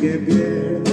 que pierda.